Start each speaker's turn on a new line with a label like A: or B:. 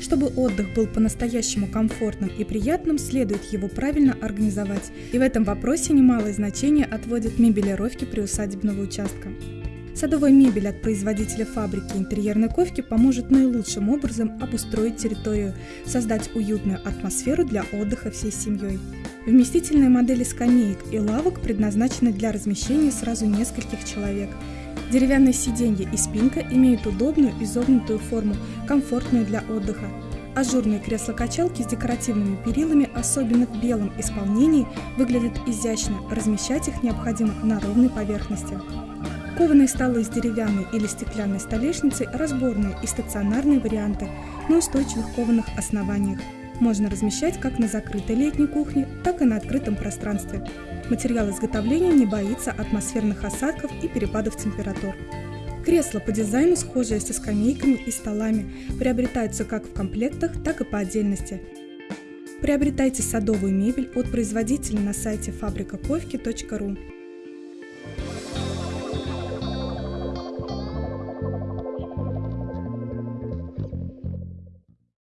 A: Чтобы отдых был по-настоящему комфортным и приятным, следует его правильно организовать. И в этом вопросе немалое значение отводят мебелировки приусадебного участка. Садовая мебель от производителя фабрики интерьерной ковки поможет наилучшим образом обустроить территорию, создать уютную атмосферу для отдыха всей семьей. Вместительные модели скамеек и лавок предназначены для размещения сразу нескольких человек. Деревянные сиденья и спинка имеют удобную изогнутую форму, комфортную для отдыха. Ажурные кресла-качалки с декоративными перилами, особенно в белом исполнении, выглядят изящно, размещать их необходимо на ровной поверхности. Кованые столы с деревянной или стеклянной столешницей – разборные и стационарные варианты на устойчивых кованых основаниях. Можно размещать как на закрытой летней кухне, так и на открытом пространстве. Материал изготовления не боится атмосферных осадков и перепадов температур. Кресла по дизайну, схожие со скамейками и столами, приобретаются как в комплектах, так и по отдельности. Приобретайте садовую мебель от производителя на сайте фабрикаковки.ру.